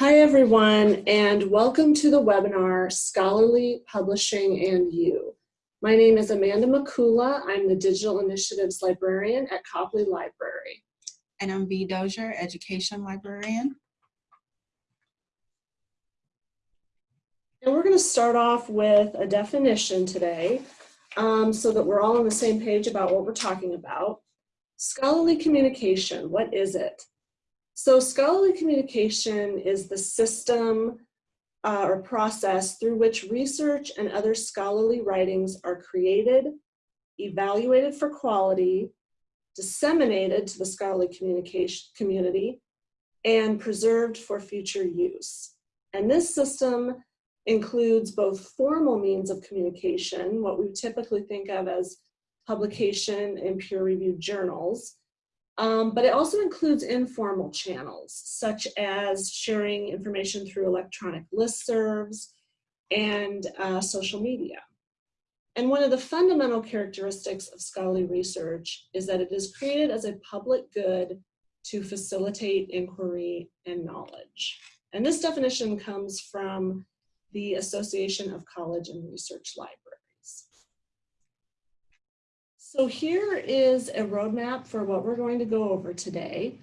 Hi everyone and welcome to the webinar Scholarly Publishing and You. My name is Amanda Makula. I'm the Digital Initiatives Librarian at Copley Library. And I'm V. Dozier, Education Librarian. And we're going to start off with a definition today um, so that we're all on the same page about what we're talking about. Scholarly communication, what is it? So scholarly communication is the system uh, or process through which research and other scholarly writings are created, evaluated for quality, disseminated to the scholarly communication community, and preserved for future use. And this system includes both formal means of communication, what we typically think of as publication in peer-reviewed journals, um, but it also includes informal channels, such as sharing information through electronic listservs and uh, social media. And one of the fundamental characteristics of scholarly research is that it is created as a public good to facilitate inquiry and knowledge. And this definition comes from the Association of College and Research Libraries. So here is a roadmap for what we're going to go over today.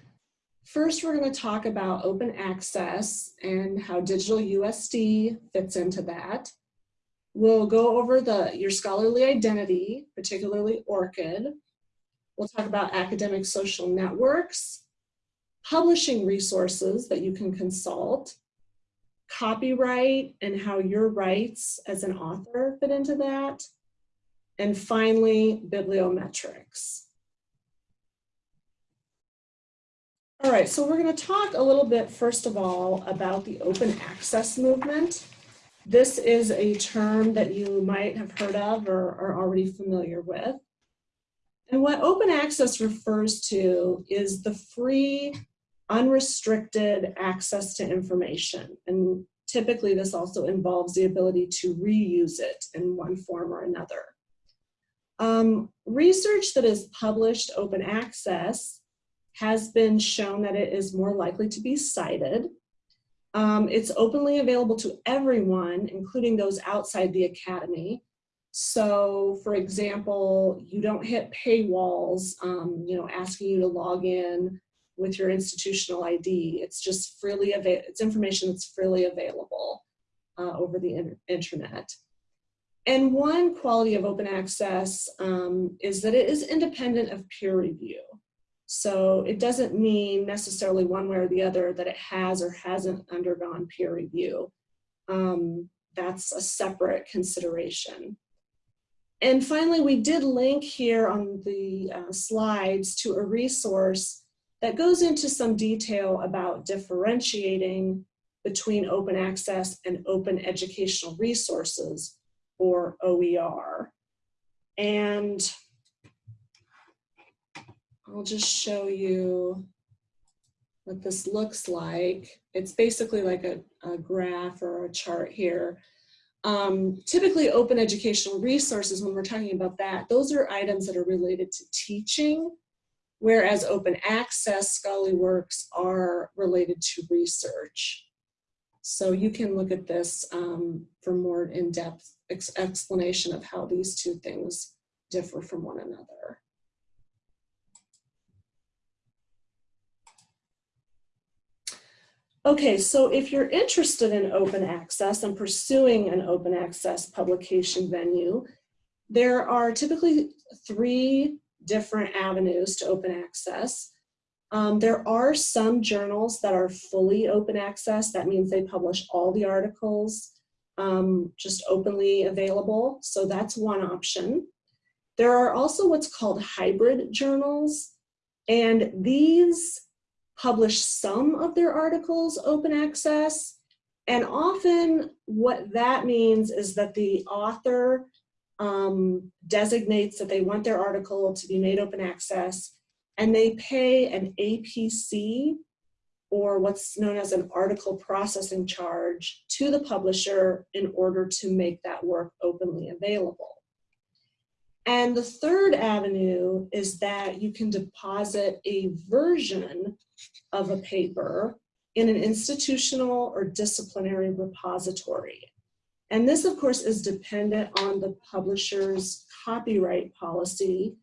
First, we're going to talk about open access and how digital USD fits into that. We'll go over the your scholarly identity, particularly ORCID. We'll talk about academic social networks, publishing resources that you can consult, copyright and how your rights as an author fit into that, and finally, bibliometrics. All right, so we're going to talk a little bit, first of all, about the open access movement. This is a term that you might have heard of or are already familiar with. And what open access refers to is the free, unrestricted access to information. And typically this also involves the ability to reuse it in one form or another. Um, research that is published open access has been shown that it is more likely to be cited. Um, it's openly available to everyone, including those outside the academy. So for example, you don't hit paywalls, um, you know, asking you to log in with your institutional ID. It's just freely available, it's information that's freely available uh, over the in internet. And one quality of open access um, is that it is independent of peer review. So it doesn't mean necessarily one way or the other that it has or hasn't undergone peer review. Um, that's a separate consideration. And finally, we did link here on the uh, slides to a resource that goes into some detail about differentiating between open access and open educational resources or OER. And I'll just show you what this looks like. It's basically like a, a graph or a chart here. Um, typically open educational resources, when we're talking about that, those are items that are related to teaching, whereas open access scholarly works are related to research. So you can look at this um, for more in-depth ex explanation of how these two things differ from one another. Okay, so if you're interested in open access and pursuing an open access publication venue, there are typically three different avenues to open access. Um, there are some journals that are fully open access. That means they publish all the articles um, just openly available. So that's one option. There are also what's called hybrid journals. And these publish some of their articles open access. And often what that means is that the author um, designates that they want their article to be made open access and they pay an APC or what's known as an article processing charge to the publisher in order to make that work openly available. And the third avenue is that you can deposit a version of a paper in an institutional or disciplinary repository. And this, of course, is dependent on the publisher's copyright policy.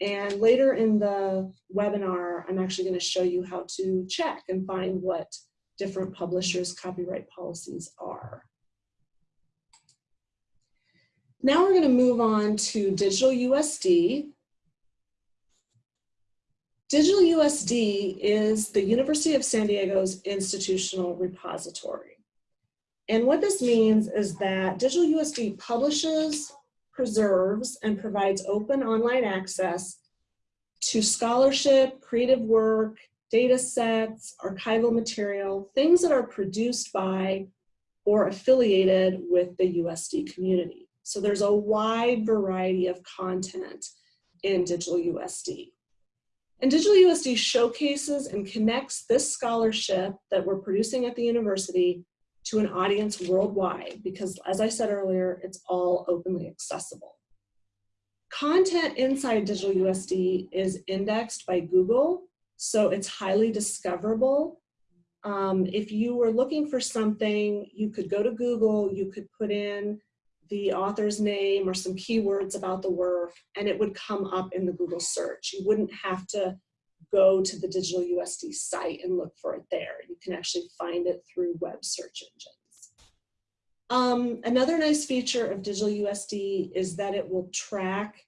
And later in the webinar, I'm actually going to show you how to check and find what different publishers' copyright policies are. Now we're going to move on to Digital USD. Digital USD is the University of San Diego's institutional repository. And what this means is that Digital USD publishes, preserves, and provides open online access to scholarship, creative work, data sets, archival material, things that are produced by or affiliated with the USD community. So there's a wide variety of content in Digital USD. And Digital USD showcases and connects this scholarship that we're producing at the university to an audience worldwide because as I said earlier, it's all openly accessible. Content inside Digital USD is indexed by Google, so it's highly discoverable. Um, if you were looking for something, you could go to Google, you could put in the author's name or some keywords about the work, and it would come up in the Google search. You wouldn't have to go to the Digital USD site and look for it there. You can actually find it through web search engines. Um, another nice feature of Digital USD is that it will track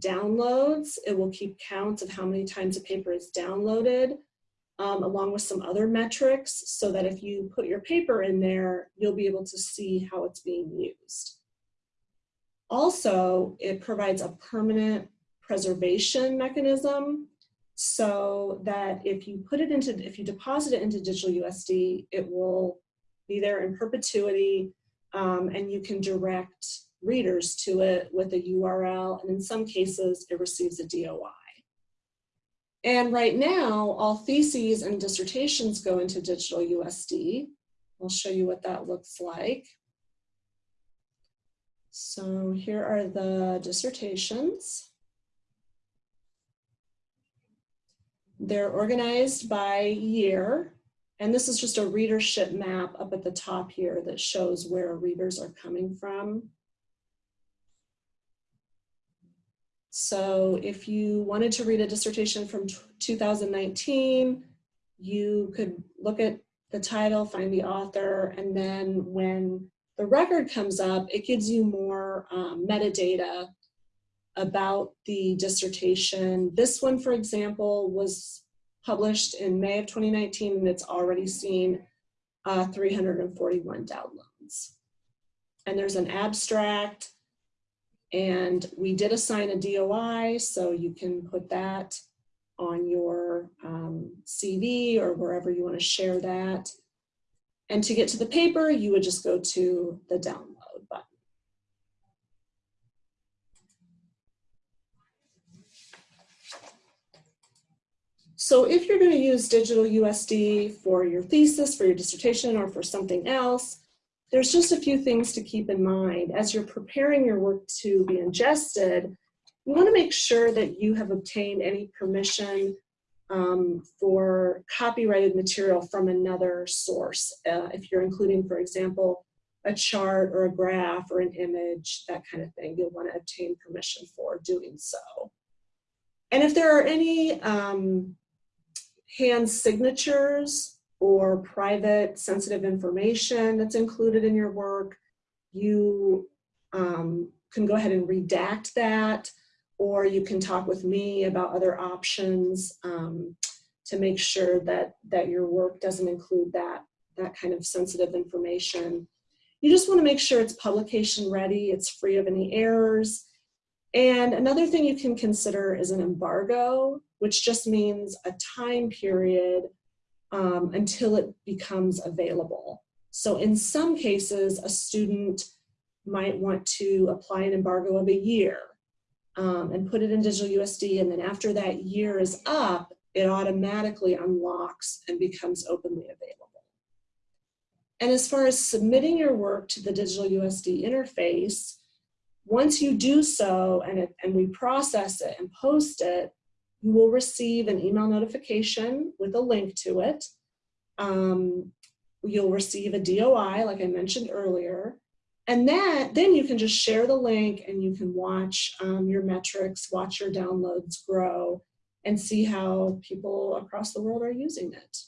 downloads. It will keep counts of how many times a paper is downloaded, um, along with some other metrics, so that if you put your paper in there, you'll be able to see how it's being used. Also, it provides a permanent preservation mechanism so that if you put it into, if you deposit it into digital USD, it will be there in perpetuity um, and you can direct readers to it with a URL and in some cases it receives a DOI. And right now, all theses and dissertations go into digital USD. I'll show you what that looks like. So here are the dissertations. They're organized by year, and this is just a readership map up at the top here that shows where readers are coming from. So if you wanted to read a dissertation from 2019, you could look at the title, find the author, and then when the record comes up, it gives you more um, metadata about the dissertation. This one, for example, was published in May of 2019 and it's already seen uh, 341 downloads. And there's an abstract and we did assign a DOI, so you can put that on your um, CV or wherever you want to share that. And to get to the paper, you would just go to the download So if you're going to use digital USD for your thesis, for your dissertation, or for something else, there's just a few things to keep in mind. As you're preparing your work to be ingested, you want to make sure that you have obtained any permission um, for copyrighted material from another source. Uh, if you're including, for example, a chart or a graph or an image, that kind of thing, you'll want to obtain permission for doing so. And if there are any um, hand signatures or private sensitive information that's included in your work, you um, can go ahead and redact that or you can talk with me about other options um, to make sure that, that your work doesn't include that, that kind of sensitive information. You just wanna make sure it's publication ready, it's free of any errors. And another thing you can consider is an embargo, which just means a time period um, until it becomes available. So in some cases, a student might want to apply an embargo of a year um, and put it in digital USD. And then after that year is up, it automatically unlocks and becomes openly available. And as far as submitting your work to the digital USD interface, once you do so and, it, and we process it and post it, you will receive an email notification with a link to it. um, you'll receive a DOI, like I mentioned earlier. And then, then you can just share the link and you can watch um, your metrics, watch your downloads grow, and see how people across the world are using it.